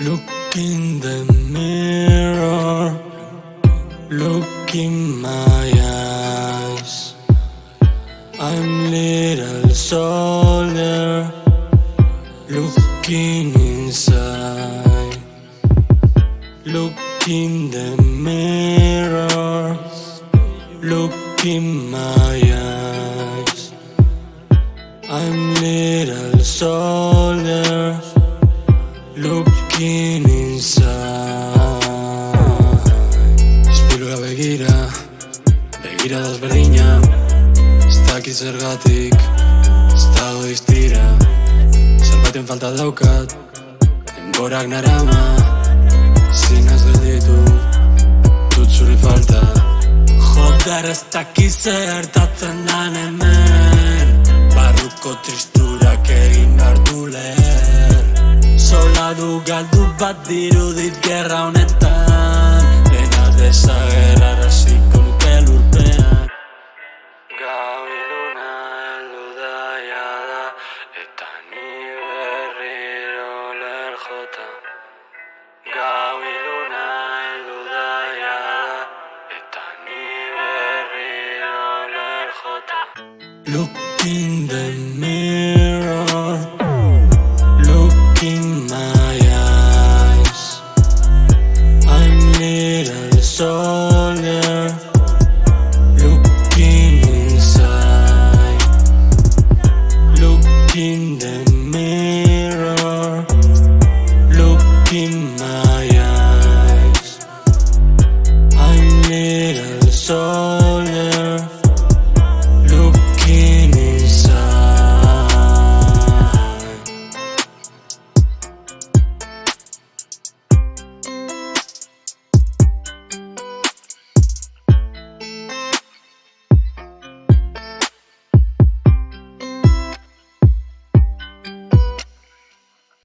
Look in the mirror. Look in my eyes. I'm little soldier Looking inside. Look in the mirror. Look in my eyes. I'm little soldier, looking inside. Espilura begira, begira desberdina. Ez dakit zergatik, ez dago diztira. Zerbaiten falta daukat, denborak narama. Zinaz gelditu, Joder ez dakit zertatzen dan hemen. Barruko tristurak egin behar du leher. Sola du galdu bat dirudit gerra honetan. Dena desagerraraziko nuke lurpean. Gau Look in the mirror. Look in my eyes. I'm little Looking inside. In the